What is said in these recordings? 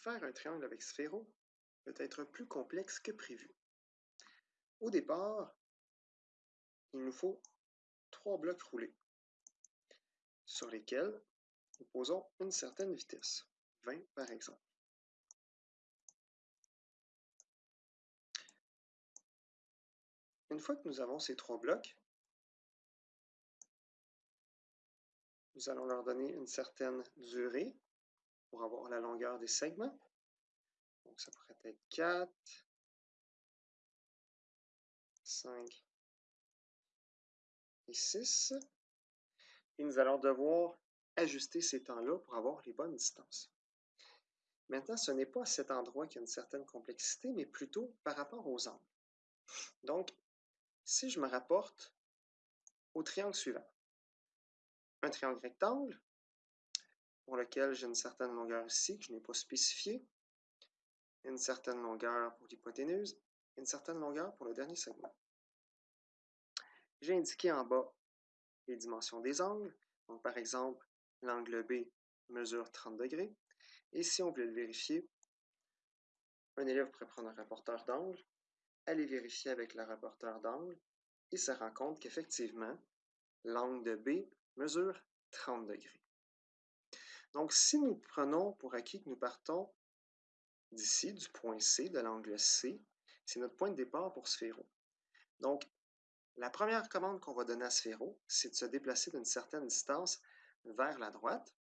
Faire un triangle avec sphéro peut être plus complexe que prévu. Au départ, il nous faut trois blocs roulés sur lesquels nous posons une certaine vitesse, 20 par exemple. Une fois que nous avons ces trois blocs, nous allons leur donner une certaine durée pour avoir la longueur des segments. Donc, ça pourrait être 4, 5 et 6. Et nous allons devoir ajuster ces temps-là pour avoir les bonnes distances. Maintenant, ce n'est pas à cet endroit qu'il y a une certaine complexité, mais plutôt par rapport aux angles. Donc, si je me rapporte au triangle suivant, un triangle rectangle, pour lequel j'ai une certaine longueur ici que je n'ai pas spécifiée, une certaine longueur pour l'hypoténuse, une certaine longueur pour le dernier segment. J'ai indiqué en bas les dimensions des angles. Donc, par exemple, l'angle B mesure 30 degrés. Et si on voulait le vérifier, un élève pourrait prendre un rapporteur d'angle, aller vérifier avec le rapporteur d'angle et se rend compte qu'effectivement, l'angle de B mesure 30 degrés. Donc, si nous prenons pour acquis que nous partons d'ici, du point C, de l'angle C, c'est notre point de départ pour Sphéro. Donc, la première commande qu'on va donner à Sphéro, c'est de se déplacer d'une certaine distance vers la droite.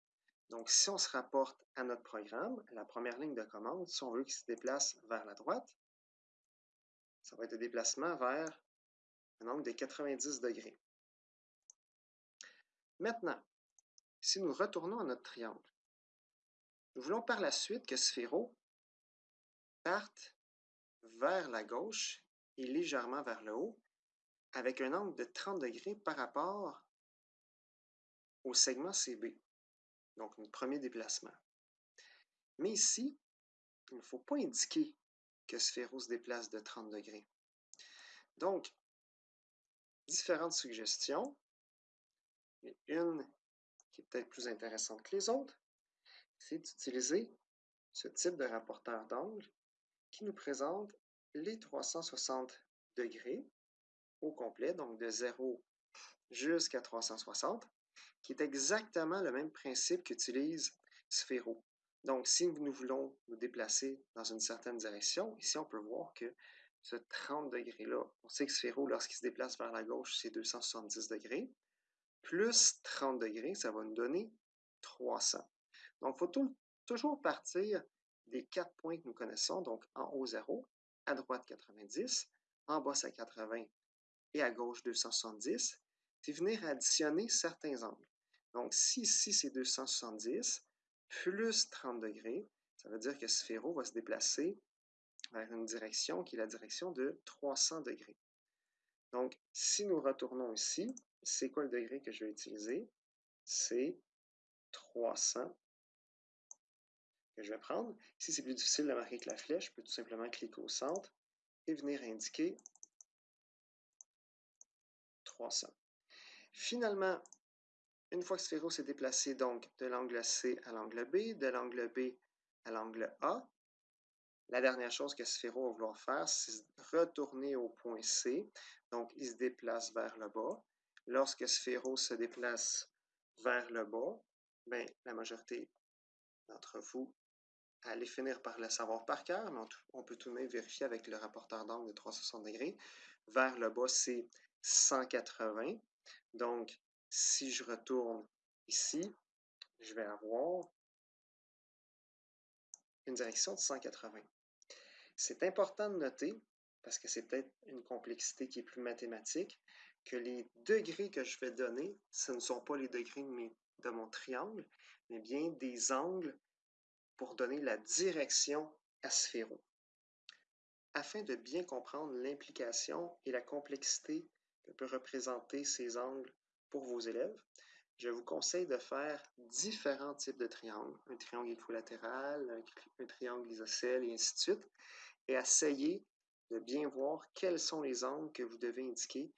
Donc, si on se rapporte à notre programme, la première ligne de commande, si on veut qu'il se déplace vers la droite, ça va être un déplacement vers un angle de 90 degrés. Maintenant, si nous retournons à notre triangle, nous voulons par la suite que Sphéro parte vers la gauche et légèrement vers le haut, avec un angle de 30 degrés par rapport au segment CB, donc notre premier déplacement. Mais ici, il ne faut pas indiquer que Sphéro se déplace de 30 degrés. Donc, différentes suggestions. une qui est peut-être plus intéressante que les autres, c'est d'utiliser ce type de rapporteur d'angle qui nous présente les 360 degrés au complet, donc de 0 jusqu'à 360, qui est exactement le même principe qu'utilise Sphéro. Donc, si nous voulons nous déplacer dans une certaine direction, ici on peut voir que ce 30 degrés-là, on sait que Sphéro, lorsqu'il se déplace vers la gauche, c'est 270 degrés, plus 30 degrés, ça va nous donner 300. Donc, il faut toujours partir des quatre points que nous connaissons, donc en haut 0, à droite 90, en bas c'est 80 et à gauche 270, puis venir additionner certains angles. Donc si ici c'est 270 plus 30 degrés, ça veut dire que Sphéro va se déplacer vers une direction qui est la direction de 300 degrés. Donc si nous retournons ici, c'est quoi le degré que je vais utiliser? C'est 300 que je vais prendre. Si c'est plus difficile de marquer avec la flèche, je peux tout simplement cliquer au centre et venir indiquer 300. Finalement, une fois que Sphéro s'est déplacé donc de l'angle C à l'angle B, de l'angle B à l'angle A, la dernière chose que Sphéro va vouloir faire, c'est retourner au point C. Donc, il se déplace vers le bas. Lorsque Sphéro se déplace vers le bas, bien, la majorité d'entre vous allez finir par le savoir par cœur, mais on, peut tout de même vérifier avec le rapporteur d'angle de 360 degrés. Vers le bas, c'est 180. Donc, si je retourne ici, je vais avoir une direction de 180. C'est important de noter, parce que c'est peut-être une complexité qui est plus mathématique, que les degrés que je vais donner, ce ne sont pas les degrés de, mon triangle, mais bien des angles pour donner la direction à Sphéro. Afin de bien comprendre l'implication et la complexité que peut représenter ces angles pour vos élèves, je vous conseille de faire différents types de triangles, un triangle équilatéral, un, triangle isocèle et ainsi de suite, et essayez de bien voir quels sont les angles que vous devez indiquer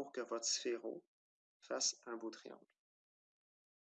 pour que votre sphéro fasse un beau triangle.